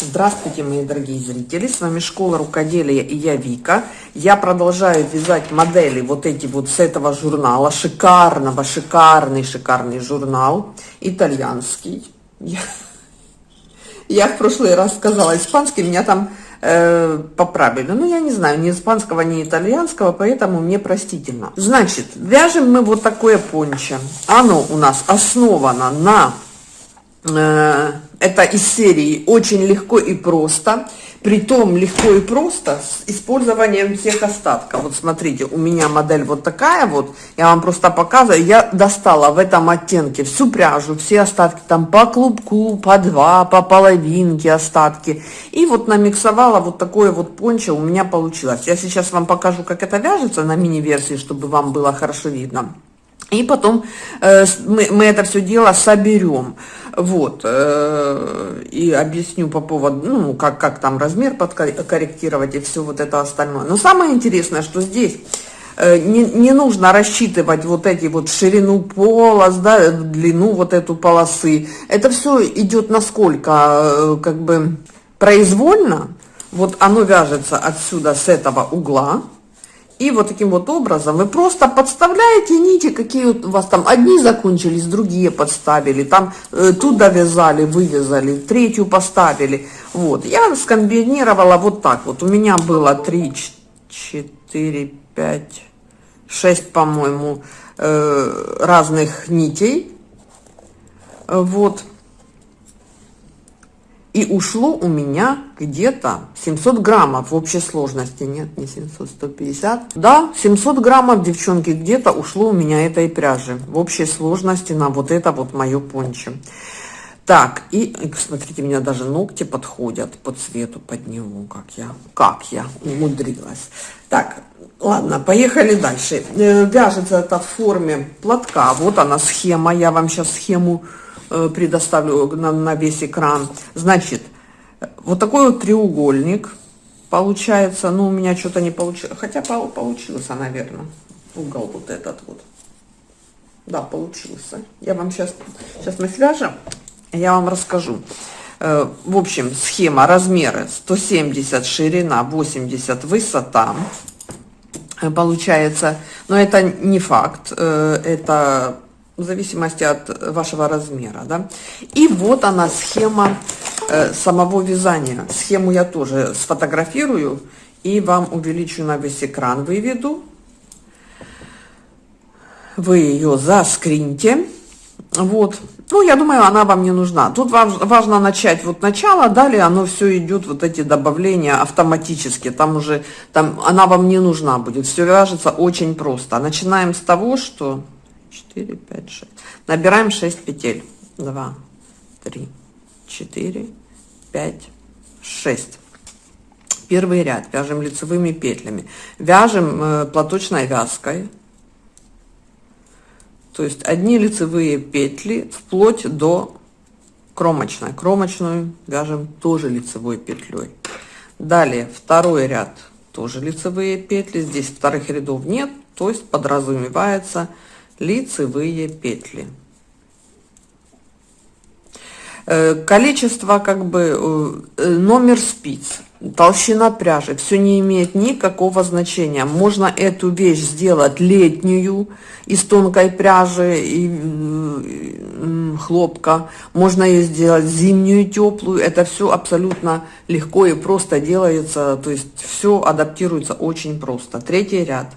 Здравствуйте, мои дорогие зрители! С вами Школа Рукоделия и я Вика. Я продолжаю вязать модели вот эти вот с этого журнала. Шикарного, шикарный, шикарный журнал. Итальянский. Я, я в прошлый раз сказала испанский, меня там э, поправили. Ну, я не знаю, ни испанского, ни итальянского, поэтому мне простительно. Значит, вяжем мы вот такое пончо. Оно у нас основано на Э, это из серии очень легко и просто притом легко и просто с использованием всех остатков. Вот смотрите у меня модель вот такая вот. Я вам просто показываю. Я достала в этом оттенке всю пряжу все остатки там по клубку по два по половинке остатки. И вот намиксовала вот такое вот пончо у меня получилось. Я сейчас вам покажу как это вяжется на мини версии чтобы вам было хорошо видно и потом э, мы, это все дело соберем. Вот. Э, и объясню по поводу, ну, как, как там размер подкорректировать и все вот это остальное. Но самое интересное, что здесь э, не, не нужно рассчитывать вот эти вот ширину полос, да, длину вот эту полосы. Это все идет насколько, как бы, произвольно. Вот оно вяжется отсюда, с этого угла и вот таким вот образом вы просто подставляете нити, какие у вас там, одни закончились, другие подставили, там э, тут довязали, вывязали, третью поставили. Вот, я скомбинировала вот так вот. У меня было 3, 4, 5, 6, по-моему, э, разных нитей. Вот и ушло у меня где-то 700 граммов в общей сложности. Нет, не 700, 150. Да, 700 граммов, девчонки, где-то ушло у меня этой пряжи в общей сложности на вот это вот мое пончо. Так, и смотрите, у меня даже ногти подходят по цвету под него, как я, как я умудрилась. Так, ладно, поехали дальше. Э, вяжется это в форме платка. Вот она схема, я вам сейчас схему предоставлю на, на весь экран. Значит, вот такой вот треугольник получается. Ну, у меня что-то не получилось. Хотя получился, наверное, угол вот этот вот. Да, получился. Я вам сейчас, сейчас мы свяжем, я вам расскажу. Э, в общем, схема, размеры 170 ширина, 80 высота. Э, получается, но это не факт, это в зависимости от вашего размера, да. И вот она схема э, самого вязания. Схему я тоже сфотографирую и вам увеличу на весь экран, выведу. Вы ее заскриньте. Вот. Ну, я думаю, она вам не нужна. Тут важно начать вот начало, далее оно все идет, вот эти добавления автоматически. Там уже, там она вам не нужна будет. Все вяжется очень просто. Начинаем с того, что 4, 5, 6. Набираем 6 петель. 2, 3, 4, 5, 6. Первый ряд вяжем лицевыми петлями. Вяжем э, платочной вязкой. То есть одни лицевые петли вплоть до кромочной. Кромочную вяжем тоже лицевой петлей. Далее второй ряд тоже лицевые петли. Здесь вторых рядов нет, то есть подразумевается лицевые петли. Э, количество как бы э, номер спиц толщина пряжи все не имеет никакого значения. Можно эту вещь сделать летнюю из тонкой пряжи и хлопка. Можно ее сделать зимнюю теплую это все абсолютно легко и просто делается. То есть все адаптируется очень просто. Третий ряд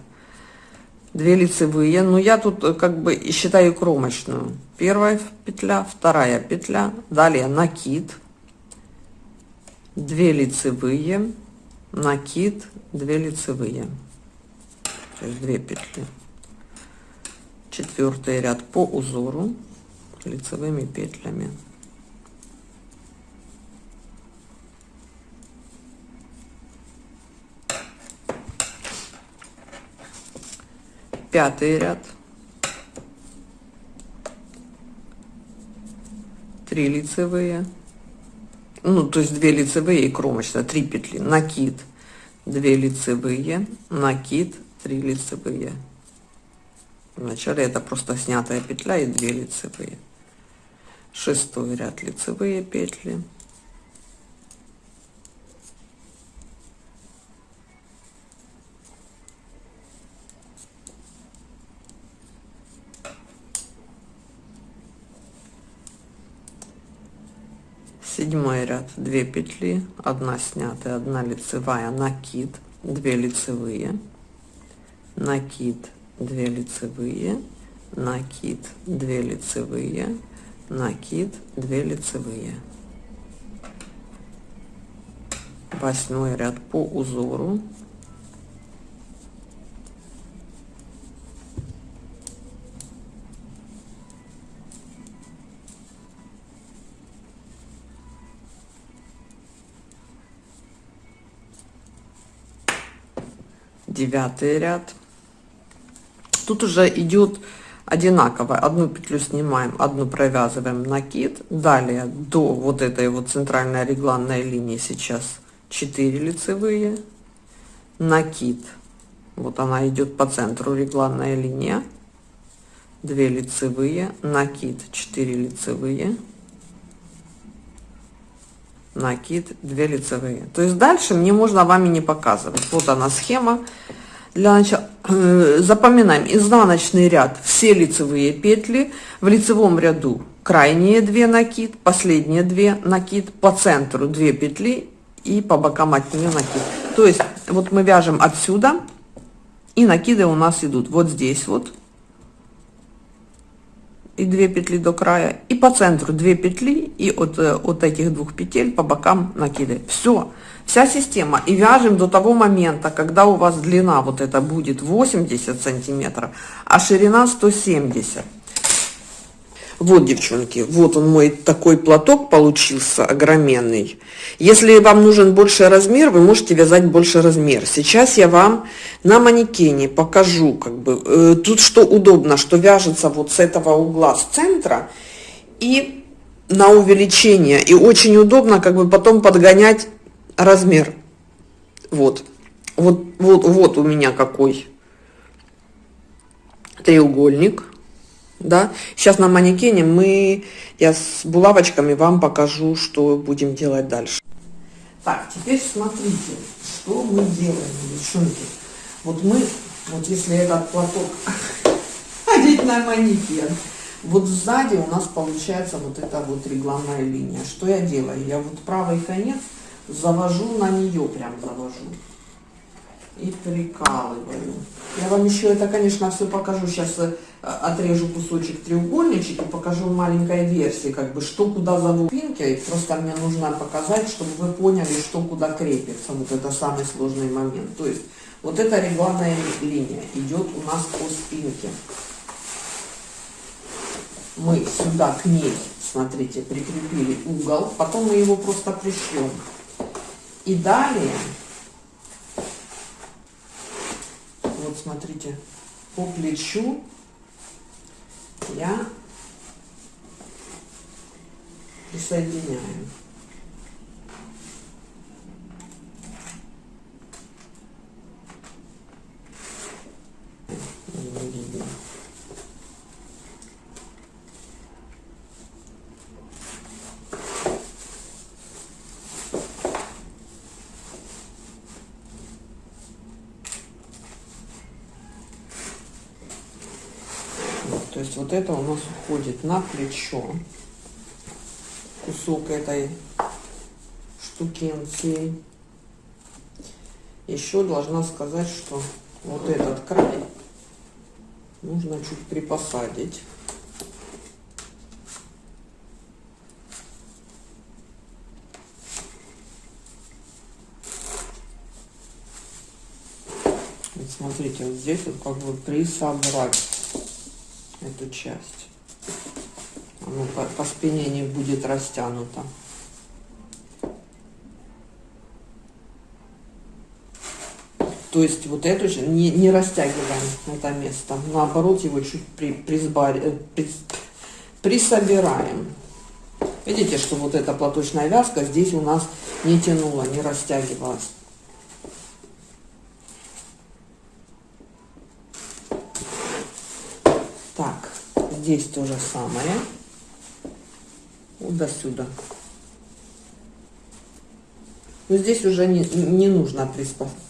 2 лицевые. Но я тут э, как бы считаю кромочную. Первая петля вторая петля далее накид 2 лицевые накид 2 лицевые. То есть 2 петли. Четвертый ряд по узору лицевыми петлями пятый ряд, три лицевые, ну, то есть две лицевые и кромочная, три петли, накид, две лицевые, накид, три лицевые. Вначале это просто снятая петля и две лицевые. Шестой ряд лицевые петли. Седьмой ряд 2 петли 1 снятая 1 лицевая накид 2 лицевые накид 2 лицевые накид 2 лицевые накид 2 лицевые. Восьмой ряд по узору девятый ряд. Тут уже идет одинаково. Одну петлю снимаем одну провязываем накид далее до вот этой вот центральной регланной линии сейчас 4 лицевые. Накид вот она идет по центру регланная линия. 2 лицевые. Накид 4 лицевые накид 2 лицевые. То есть дальше мне можно вами не показывать. Вот она схема. Для начала э, запоминаем. Изнаночный ряд. Все лицевые петли. В лицевом ряду крайние 2 накид последние 2 накид по центру 2 петли и по бокам от нее накид то есть вот мы вяжем отсюда и накиды у нас идут вот здесь вот и 2 петли до края и по центру 2 петли и от, э, от этих двух петель по бокам накиды. Все вся система. И вяжем до того момента когда у вас длина вот это будет 80 сантиметров а ширина 170 вот, девчонки, вот он мой такой платок получился огроменный. Если вам нужен больше размер, вы можете вязать больше размер. Сейчас я вам на манекене покажу, как бы, э, тут что удобно, что вяжется вот с этого угла, с центра, и на увеличение. И очень удобно, как бы, потом подгонять размер. Вот, вот, вот, вот у меня какой треугольник да? Сейчас на манекене мы я с булавочками вам покажу что будем делать дальше. Так теперь смотрите что мы делаем девчонки. Вот мы вот если этот платок одеть на манекен вот сзади у нас получается вот эта вот регланная линия. Что я делаю? Я вот правый конец завожу на нее прям завожу и прикалываю. Я вам еще это, конечно, все покажу. Сейчас э, отрежу кусочек треугольничек и покажу маленькой версии, как бы, что куда зовут пинки. Просто мне нужно показать, чтобы вы поняли, что куда крепится. Вот это самый сложный момент. То есть, вот эта регланная линия идет у нас по спинке. Мы сюда к ней, смотрите, прикрепили угол. Потом мы его просто пришьем. И далее вот смотрите, по плечу я присоединяю. Не видно. есть вот это у нас уходит на плечо. Кусок этой штукенции еще должна сказать что вот этот край нужно чуть припосадить. Смотрите вот здесь вот как бы присобрать эту часть. Оно по, по спине не будет растянуто. То есть вот эту же не, не растягиваем это место, наоборот его чуть при, присбар, э, при, присобираем. Видите, что вот эта платочная вязка здесь у нас не тянула, не растягивалась. здесь тоже самое. Вот до сюда. Но здесь уже не, не нужно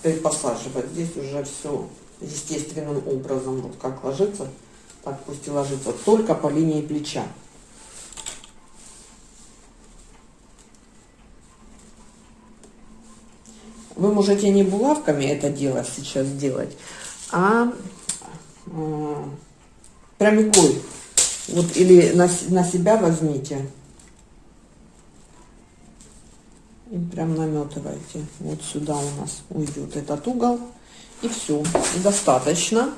припосаживать. Здесь уже все естественным образом. Вот как ложится, так пусть и ложится. Только по линии плеча. Вы можете не булавками это дело сейчас делать, а э, прямикой вот или на, на себя возьмите и прям наметывайте. Вот сюда у нас уйдет этот угол. И все, достаточно.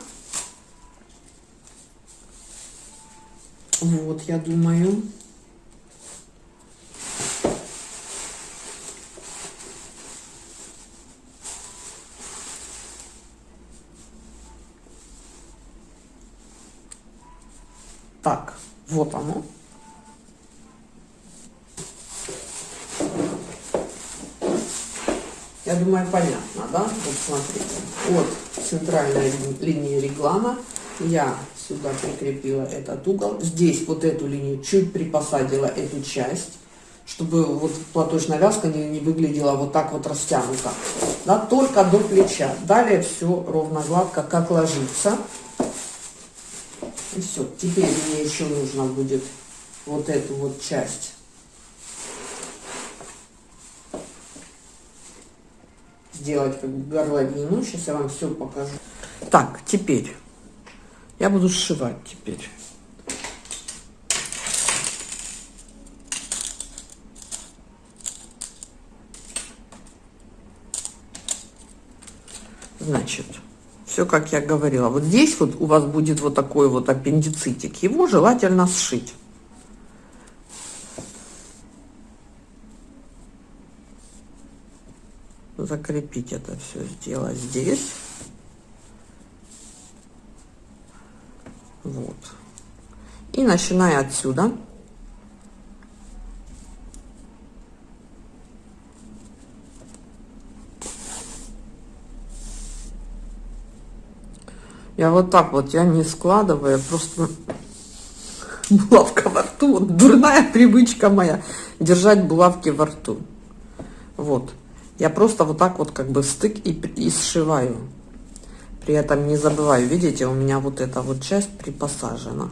Вот, я думаю. Так, вот оно. Я думаю, понятно, да? Вот смотрите, от центральной линии реглана я сюда прикрепила этот угол. Здесь вот эту линию чуть припосадила эту часть, чтобы вот платочная вязка не, не выглядела вот так вот растянута. Да, только до плеча. Далее все ровно гладко, как ложится. И все. Теперь мне еще нужно будет вот эту вот часть сделать как горловину. Сейчас я вам все покажу. Так, теперь я буду сшивать теперь. Значит, все как я говорила. Вот здесь вот у вас будет вот такой вот аппендицитик. Его желательно сшить. Закрепить это все сделать здесь. Вот. И начиная отсюда. Я вот так вот, я не складываю, просто булавка во рту. Вот дурная привычка моя держать булавки во рту. Вот. Я просто вот так вот как бы стык и, и сшиваю. При этом не забываю, видите, у меня вот эта вот часть припосажена.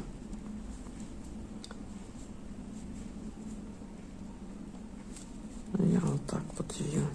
Я вот так вот ее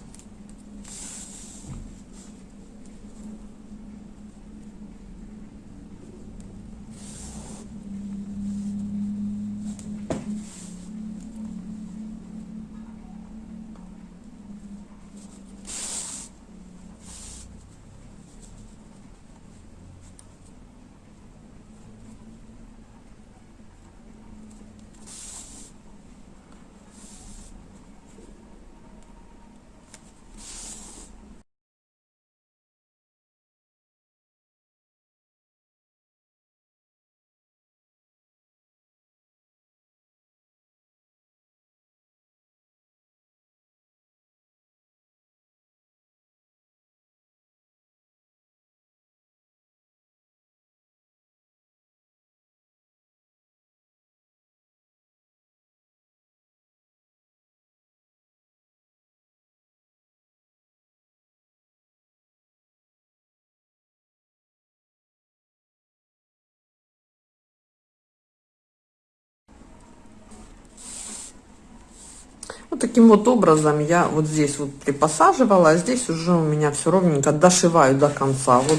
Вот таким вот образом я вот здесь вот припосаживала, а здесь уже у меня все ровненько дошиваю до конца. Вот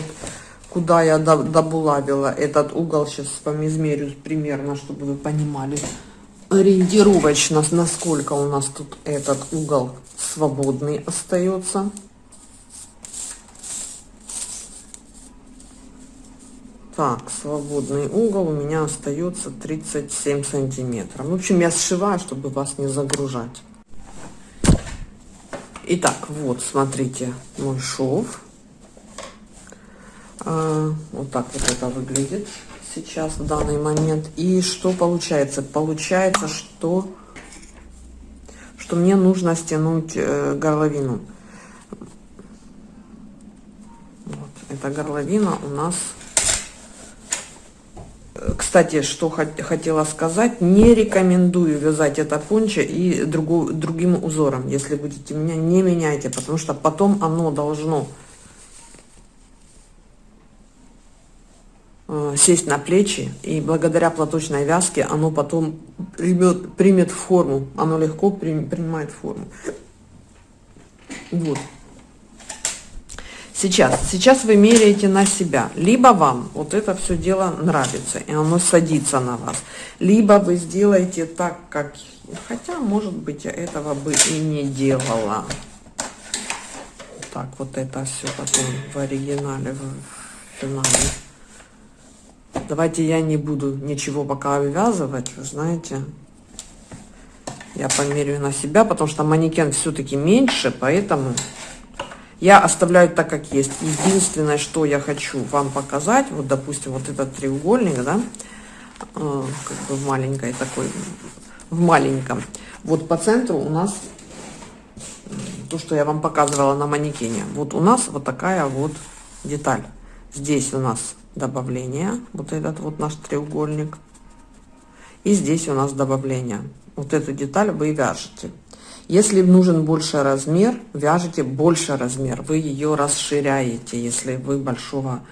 куда я добулавила этот угол, сейчас вам измерю примерно, чтобы вы понимали ориентировочно, насколько у нас тут этот угол свободный остается. Так, свободный угол у меня остается 37 сантиметров. В общем, я сшиваю, чтобы вас не загружать. Итак, вот, смотрите, мой шов. А, вот так вот это выглядит сейчас, в данный момент. И что получается? Получается, что, что мне нужно стянуть э, горловину. Вот, эта горловина у нас кстати, что хотела сказать, не рекомендую вязать это пончо и другу, другим узором. Если будете меня, не меняйте, потому что потом оно должно э, сесть на плечи, и благодаря платочной вязке оно потом примет, примет форму, оно легко при, принимает форму. Вот. Сейчас, сейчас вы меряете на себя. Либо вам вот это все дело нравится, и оно садится на вас. Либо вы сделаете так, как... Хотя, может быть, я этого бы и не делала. Так, вот это все потом в оригинале, в финале. Давайте я не буду ничего пока вывязывать, вы знаете. Я померяю на себя, потому что манекен все-таки меньше, поэтому я оставляю так, как есть. Единственное, что я хочу вам показать, вот, допустим, вот этот треугольник, да, э, как бы в маленькой такой, в маленьком. Вот по центру у нас то, что я вам показывала на манекене. Вот у нас вот такая вот деталь. Здесь у нас добавление, вот этот вот наш треугольник. И здесь у нас добавление. Вот эту деталь вы вяжете. Если нужен больше размер, вяжите больше размер, вы ее расширяете, если вы большого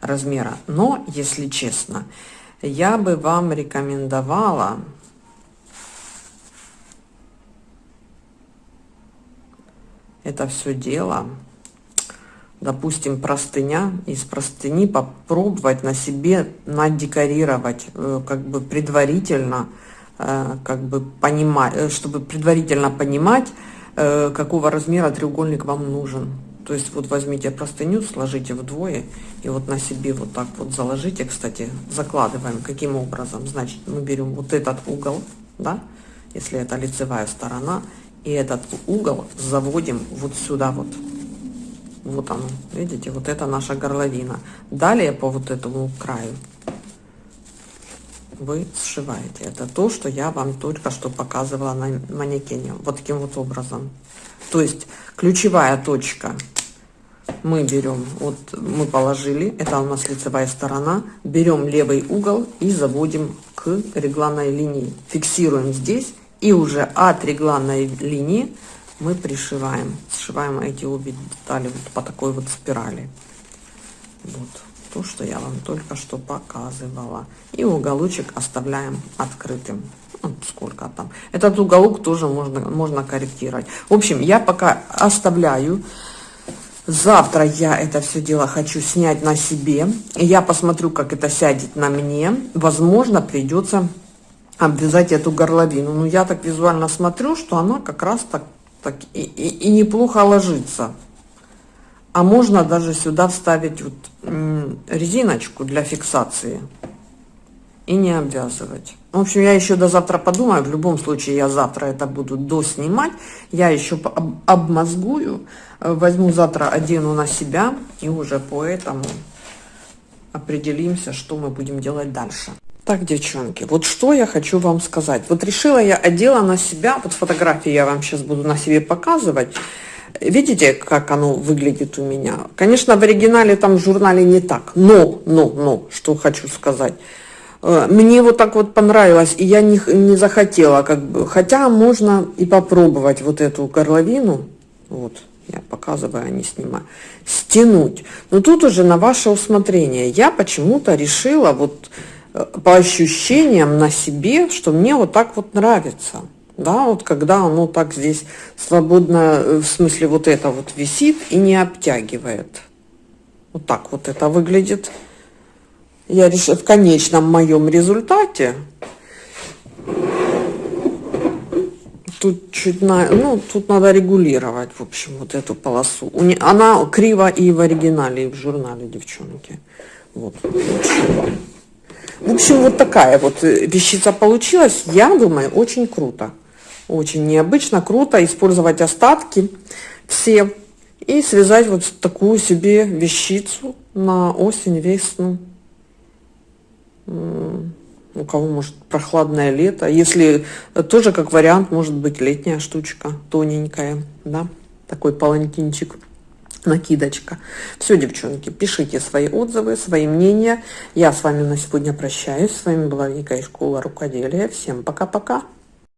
размера. Но, если честно, я бы вам рекомендовала это все дело, допустим, простыня, из простыни попробовать на себе надекорировать, э, как бы предварительно, как бы понимать, э, чтобы предварительно понимать, э, какого размера треугольник вам нужен. То есть вот возьмите простыню, сложите вдвое и вот на себе вот так вот заложите. Кстати, закладываем каким образом. Значит, мы берем вот этот угол, да, если это лицевая сторона, и этот угол заводим вот сюда вот. Вот оно, видите, вот это наша горловина. Далее по вот этому краю вы сшиваете. Это то, что я вам только что показывала на манекене. Вот таким вот образом. То есть ключевая точка мы берем, вот мы положили, это у нас лицевая сторона, берем левый угол и заводим к регланной линии. Фиксируем здесь и уже от регланной линии мы пришиваем, сшиваем эти обе детали вот по такой вот спирали. Вот то, что я вам только что показывала. И уголочек оставляем открытым. Вот ну, сколько там. Этот уголок тоже можно, можно корректировать. В общем, я пока оставляю. Завтра я это все дело хочу снять на себе. Я посмотрю, как это сядет на мне. Возможно, придется обвязать эту горловину. Но я так визуально смотрю, что она как раз так, так и, и, и неплохо ложится. А можно даже сюда вставить вот резиночку для фиксации и не обвязывать. В общем, я еще до завтра подумаю. В любом случае, я завтра это буду доснимать. Я еще об обмозгую. Возьму завтра, одену на себя. И уже по этому определимся, что мы будем делать дальше. Так, девчонки, вот что я хочу вам сказать. Вот решила я одела на себя. Вот фотографии я вам сейчас буду на себе показывать. Видите, как оно выглядит у меня? Конечно, в оригинале там в журнале не так, но, но, но, что хочу сказать. Э, мне вот так вот понравилось, и я не, не захотела, как бы, хотя можно и попробовать вот эту горловину, вот, я показываю, а не снимаю, стянуть. Но тут уже на ваше усмотрение. Я почему-то решила вот э, по ощущениям на себе, что мне вот так вот нравится да, вот когда оно так здесь свободно, э, в смысле вот это вот висит и не обтягивает. Вот так вот это выглядит. Я решила в конечном моем результате. Тут чуть на, ну, тут надо регулировать, в общем, вот эту полосу. Она криво и в оригинале, и в журнале, девчонки. Вот. В общем, вот такая вот э, вещица получилась. Я думаю, очень круто. Очень необычно, круто использовать остатки все и связать вот такую себе вещицу на осень, весну. У кого может прохладное лето. Если тоже как вариант, может быть летняя штучка, тоненькая, да, такой палантинчик накидочка. Все, девчонки, пишите свои отзывы, свои мнения. Я с вами на сегодня прощаюсь. С вами была Вика из школы рукоделия. Всем пока-пока.